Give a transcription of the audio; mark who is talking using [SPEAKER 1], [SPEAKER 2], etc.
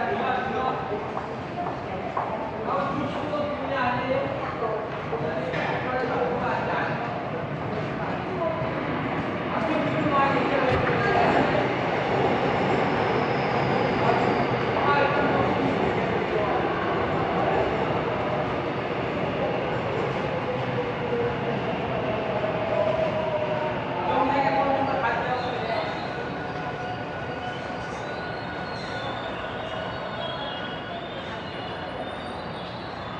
[SPEAKER 1] Yeah, you have to go.